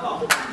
Come on.